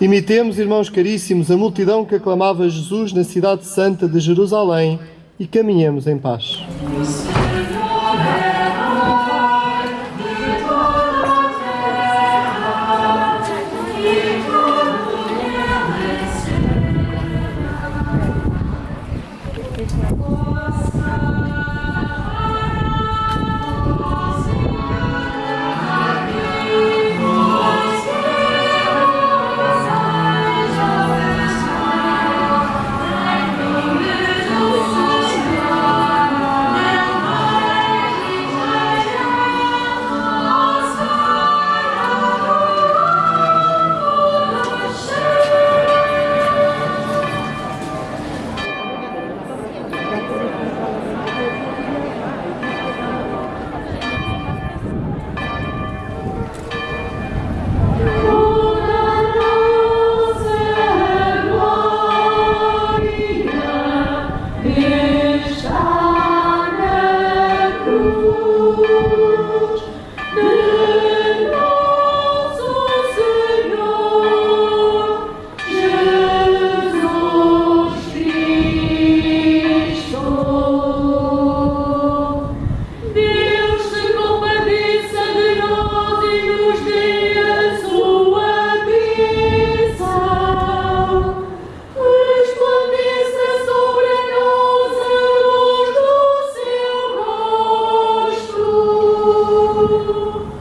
Imitemos, irmãos caríssimos, a multidão que aclamava Jesus na cidade santa de Jerusalém e caminhemos em paz. Yeah. you.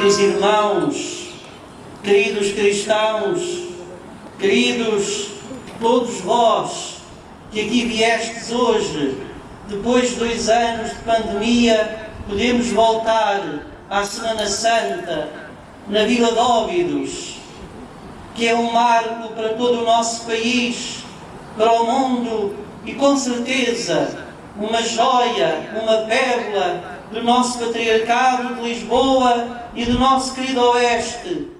Queridos irmãos, queridos cristãos, queridos todos vós que aqui viestes hoje, depois de dois anos de pandemia, podemos voltar à Semana Santa na Vila de Óbidos, que é um marco para todo o nosso país, para o mundo e com certeza uma joia, uma pérola do nosso patriarcado de Lisboa e do nosso querido Oeste.